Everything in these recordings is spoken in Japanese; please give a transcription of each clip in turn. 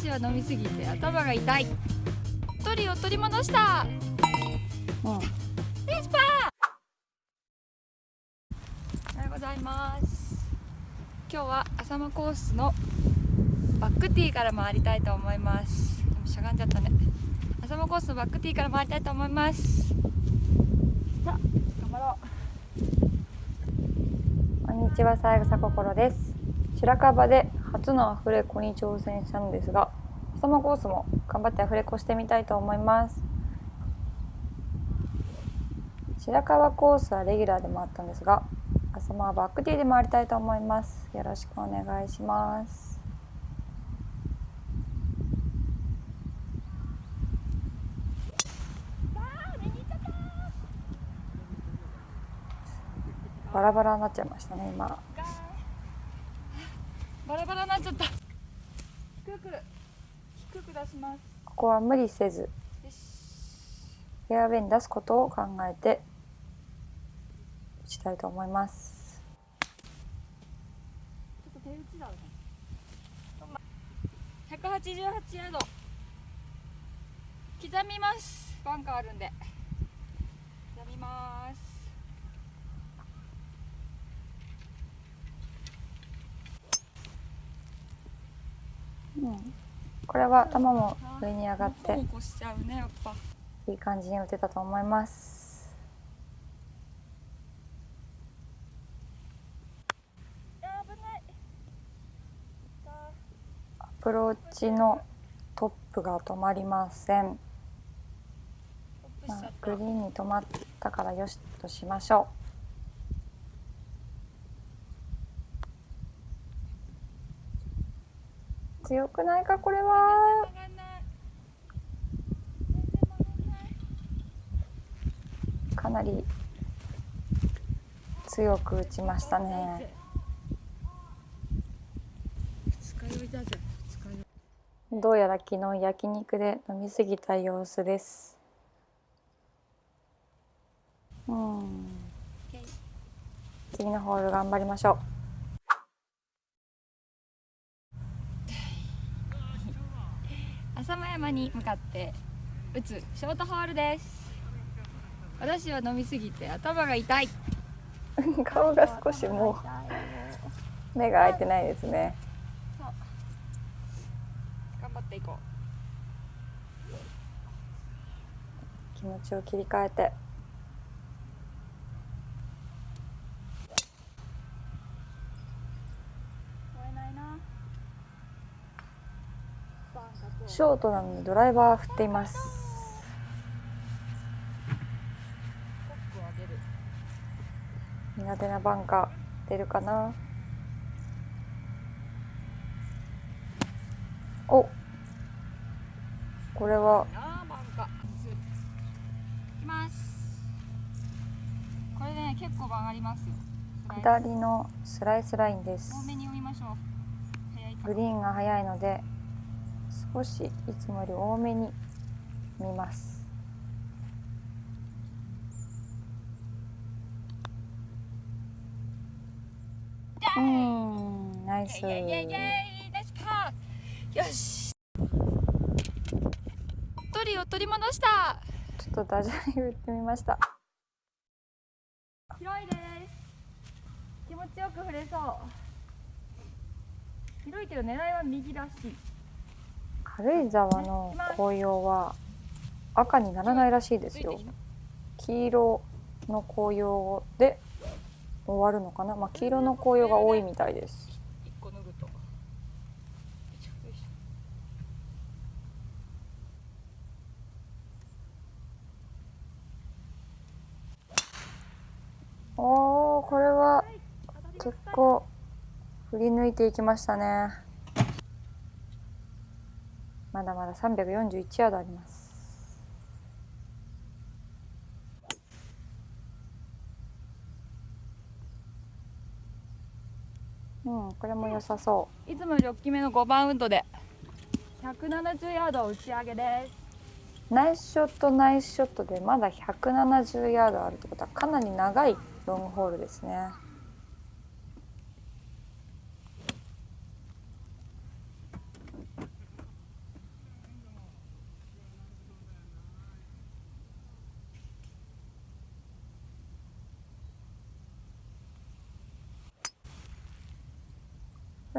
私は飲みすぎて頭が痛い。鳥を取り戻した。うん。レスパー。おはようございます。今日は浅間コースのバックティーから回りたいと思います。しゃがんじゃったね。浅間コースのバックティーから回りたいと思います。さあ頑張ろこんにちは、三枝心です。白樺で初のアフレコに挑戦したのですが、浅間コースも頑張ってアフレコしてみたいと思います。白樺コースはレギュラーで回ったんですが、浅間はバックティーで回りたいと思います。よろしくお願いします。バラバラになっちゃいましたね、今。うバラバラになっちゃった低く低く出しますここは無理せずフェアウェイに出すことを考えて打ちたいと思いますちょっと手打ちだね。188ヤード。刻みます。バンカーあるんで。刻みます。うん。これは球も上に上がって、いい感じに打てたと思います。アプローチのトップが止まりません、まあグリーンに止まったからよしとしましょう。強くないかこれは？かなり強く打ちましたね。どうやら昨日焼肉で飲み過ぎた様子です。うん。次のホール頑張りましょう浅間山に向かって打つ。ショートホールです。私は飲みすぎて頭が痛い。顔が少しもう目が開いてないですね。頑張っていこ気持ちを切り替えてう超えないなショートなのにドライバー振っています。苦手なバンカー出るかな？お。これは。これね結構曲がりますよ。下りのスライスラインです。グリーンが速いので少しいつもより多めに見ます。うんナイス。イェイイェイイェイよし鳥を取り戻したちょっとダジャレ打ってみました広いです気持ちよく振れそう広いけど狙いは右らしい軽井沢の紅葉は赤にならないらしいですよ。黄色の紅葉で終わるのかな？まあ黄色の紅葉が多いみたいです。おーこれは結構振り抜いていきましたね。まだまだ341ヤードあります。うんこれも良さそいつもより大きめの5番ウッドで。170ヤード打ち上げです。うナイスショットナイスショットでまだ170ヤードあるってことはかなり長いロングホールですね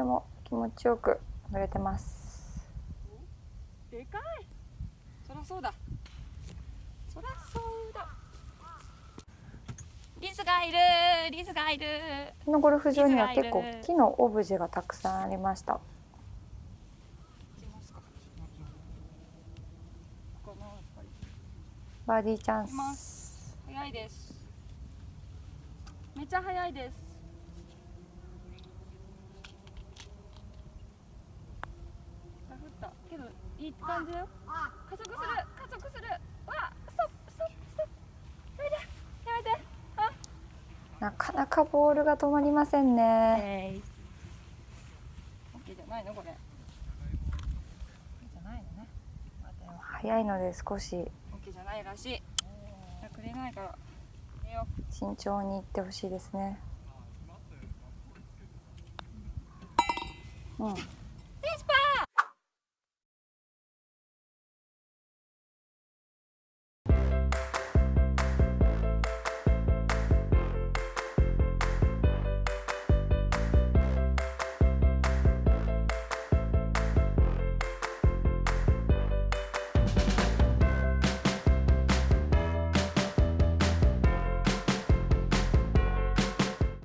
れも気持ちよく乗れてます。でかい。そらそうだ。そらそうだ。リスがいる。リスがいる。このゴルフ場には結構木のオブジェがたくさんありました。バーディーチャンス。す。早いです。めっちゃ早いですあ降ったけどいい感じだよ。加速する。加速する。わストップストップストップ。やめてやめて。あ。なかなかボールが止まりませんね。オッケーじゃないのこれ。オッケーじゃないのね。早いので少し。オッケーじゃないらしい。くれないから慎重にいってほしいですね。うん